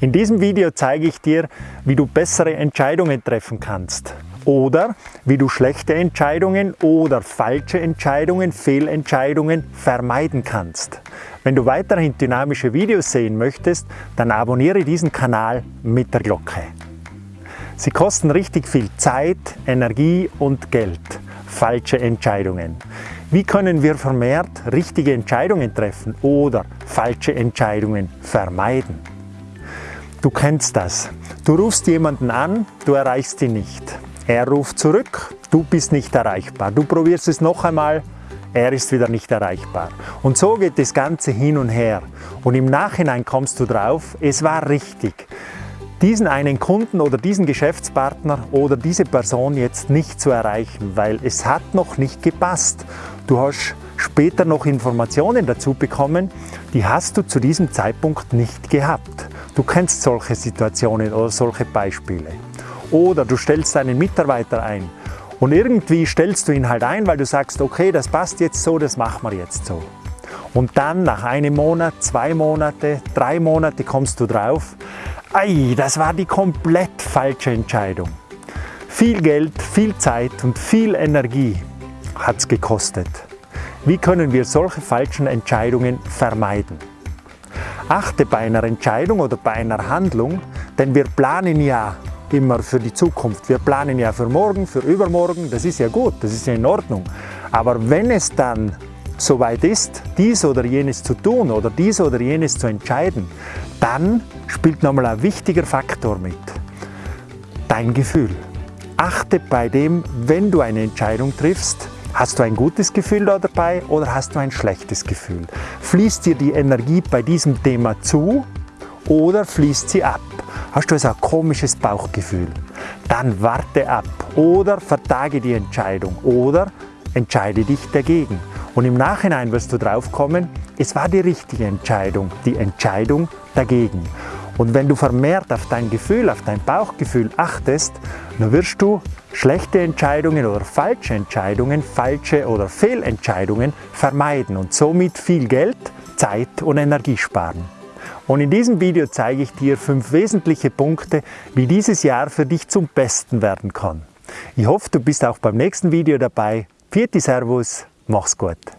In diesem Video zeige ich dir, wie du bessere Entscheidungen treffen kannst oder wie du schlechte Entscheidungen oder falsche Entscheidungen, Fehlentscheidungen vermeiden kannst. Wenn du weiterhin dynamische Videos sehen möchtest, dann abonniere diesen Kanal mit der Glocke. Sie kosten richtig viel Zeit, Energie und Geld. Falsche Entscheidungen. Wie können wir vermehrt richtige Entscheidungen treffen oder falsche Entscheidungen vermeiden? Du kennst das. Du rufst jemanden an, du erreichst ihn nicht. Er ruft zurück, du bist nicht erreichbar. Du probierst es noch einmal, er ist wieder nicht erreichbar. Und so geht das Ganze hin und her. Und im Nachhinein kommst du drauf, es war richtig, diesen einen Kunden oder diesen Geschäftspartner oder diese Person jetzt nicht zu erreichen, weil es hat noch nicht gepasst. Du hast später noch Informationen dazu bekommen, die hast du zu diesem Zeitpunkt nicht gehabt. Du kennst solche Situationen oder solche Beispiele. Oder du stellst einen Mitarbeiter ein und irgendwie stellst du ihn halt ein, weil du sagst, okay, das passt jetzt so, das machen wir jetzt so. Und dann nach einem Monat, zwei Monate, drei Monate kommst du drauf, ei, das war die komplett falsche Entscheidung. Viel Geld, viel Zeit und viel Energie hat es gekostet. Wie können wir solche falschen Entscheidungen vermeiden? Achte bei einer Entscheidung oder bei einer Handlung, denn wir planen ja immer für die Zukunft. Wir planen ja für morgen, für übermorgen, das ist ja gut, das ist ja in Ordnung. Aber wenn es dann soweit ist, dies oder jenes zu tun oder dies oder jenes zu entscheiden, dann spielt nochmal ein wichtiger Faktor mit. Dein Gefühl. Achte bei dem, wenn du eine Entscheidung triffst, Hast du ein gutes Gefühl dabei oder hast du ein schlechtes Gefühl? Fließt dir die Energie bei diesem Thema zu oder fließt sie ab? Hast du also ein komisches Bauchgefühl? Dann warte ab oder vertage die Entscheidung oder entscheide dich dagegen. Und im Nachhinein wirst du drauf kommen, es war die richtige Entscheidung, die Entscheidung dagegen. Und wenn du vermehrt auf dein Gefühl, auf dein Bauchgefühl achtest, dann wirst du schlechte Entscheidungen oder falsche Entscheidungen, falsche oder Fehlentscheidungen vermeiden und somit viel Geld, Zeit und Energie sparen. Und in diesem Video zeige ich dir fünf wesentliche Punkte, wie dieses Jahr für dich zum Besten werden kann. Ich hoffe, du bist auch beim nächsten Video dabei. Vierte Servus, mach's gut!